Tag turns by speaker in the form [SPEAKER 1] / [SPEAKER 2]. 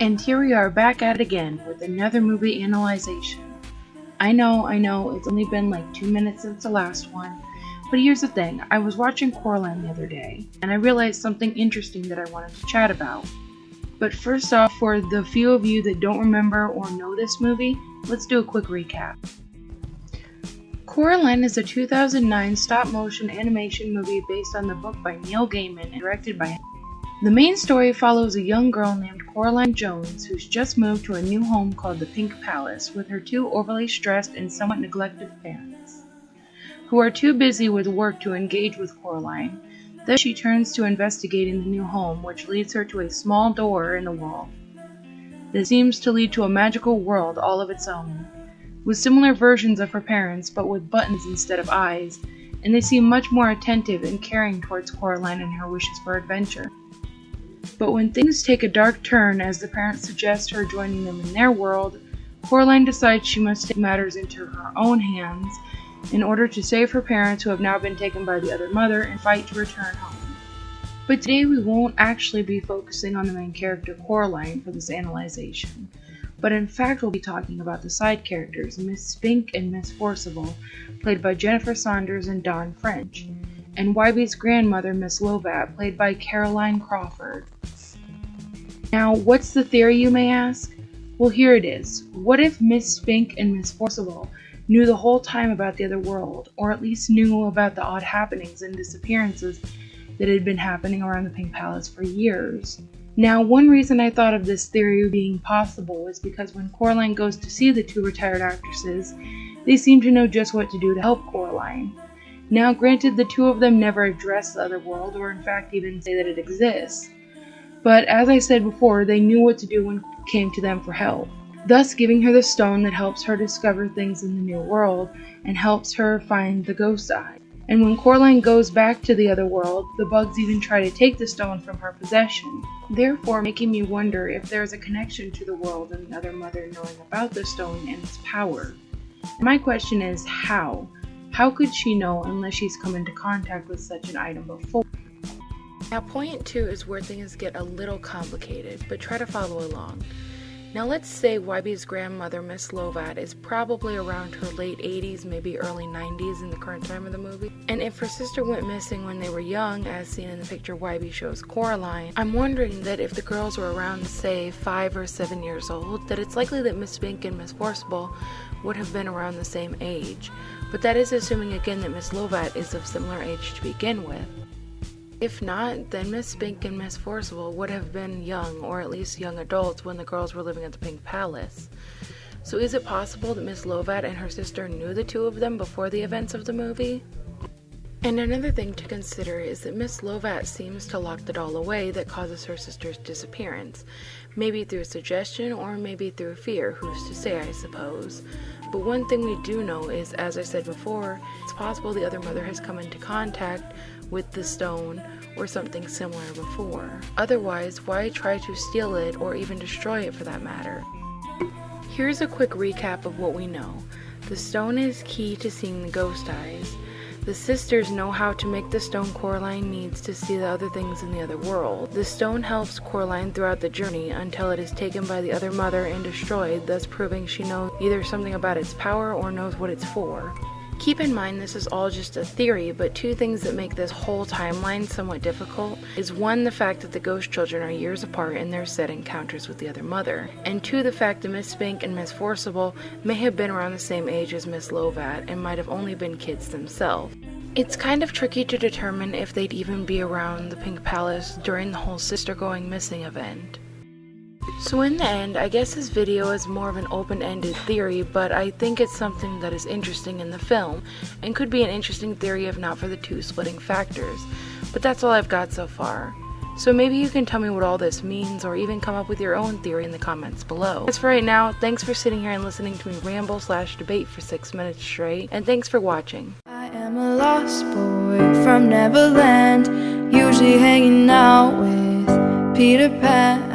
[SPEAKER 1] And here we are back at it again with another movie analyzation. I know, I know, it's only been like two minutes since the last one, but here's the thing, I was watching Coraline the other day, and I realized something interesting that I wanted to chat about. But first off, for the few of you that don't remember or know this movie, let's do a quick recap. Coraline is a 2009 stop-motion animation movie based on the book by Neil Gaiman and directed by the main story follows a young girl named Coraline Jones who's just moved to a new home called the Pink Palace with her two overly stressed and somewhat neglected parents, who are too busy with work to engage with Coraline. Thus she turns to investigating the new home, which leads her to a small door in the wall that seems to lead to a magical world all of its own, with similar versions of her parents but with buttons instead of eyes, and they seem much more attentive and caring towards Coraline and her wishes for adventure. But when things take a dark turn as the parents suggest her joining them in their world, Coraline decides she must take matters into her own hands in order to save her parents who have now been taken by the other mother and fight to return home. But today we won't actually be focusing on the main character Coraline for this analyzation, but in fact we'll be talking about the side characters Miss Spink and Miss Forcible, played by Jennifer Saunders and Dawn French, and Wybie's grandmother Miss Lovat, played by Caroline Crawford. Now, what's the theory, you may ask? Well, here it is. What if Miss Spink and Miss Forcible knew the whole time about the other world, or at least knew about the odd happenings and disappearances that had been happening around the Pink Palace for years? Now, one reason I thought of this theory being possible is because when Coraline goes to see the two retired actresses, they seem to know just what to do to help Coraline. Now, granted, the two of them never address the other world, or in fact even say that it exists. But as I said before, they knew what to do when came to them for help, thus giving her the stone that helps her discover things in the new world and helps her find the ghost eye. And when Coraline goes back to the other world, the bugs even try to take the stone from her possession, therefore making me wonder if there is a connection to the world and the other mother knowing about the stone and its power. My question is how? How could she know unless she's come into contact with such an item before? Now point two is where things get a little complicated, but try to follow along. Now let's say Wybie's grandmother, Miss Lovat, is probably around her late 80s, maybe early 90s in the current time of the movie. And if her sister went missing when they were young, as seen in the picture YB shows Coraline, I'm wondering that if the girls were around, say, 5 or 7 years old, that it's likely that Miss Spink and Miss Forcible would have been around the same age. But that is assuming again that Miss Lovat is of similar age to begin with. If not, then Miss Spink and Miss Forcible would have been young, or at least young adults, when the girls were living at the Pink Palace. So is it possible that Miss Lovat and her sister knew the two of them before the events of the movie? And another thing to consider is that Miss Lovat seems to lock the doll away that causes her sister's disappearance. Maybe through suggestion or maybe through fear, who's to say, I suppose. But one thing we do know is, as I said before, it's possible the other mother has come into contact with the stone or something similar before. Otherwise, why try to steal it or even destroy it for that matter? Here's a quick recap of what we know. The stone is key to seeing the ghost eyes. The sisters know how to make the stone Coraline needs to see the other things in the other world. The stone helps Coraline throughout the journey until it is taken by the other mother and destroyed, thus proving she knows either something about its power or knows what it's for. Keep in mind this is all just a theory, but two things that make this whole timeline somewhat difficult is one, the fact that the ghost children are years apart in their set encounters with the other mother, and two, the fact that Miss Spink and Miss Forcible may have been around the same age as Miss Lovat and might have only been kids themselves. It's kind of tricky to determine if they'd even be around the Pink Palace during the whole sister going missing event. So in the end, I guess this video is more of an open-ended theory, but I think it's something that is interesting in the film, and could be an interesting theory if not for the two splitting factors. But that's all I've got so far. So maybe you can tell me what all this means, or even come up with your own theory in the comments below. As for right now, thanks for sitting here and listening to me ramble slash debate for 6 minutes straight, and thanks for watching.
[SPEAKER 2] I am a lost boy from Neverland, usually hanging out with Peter Pan.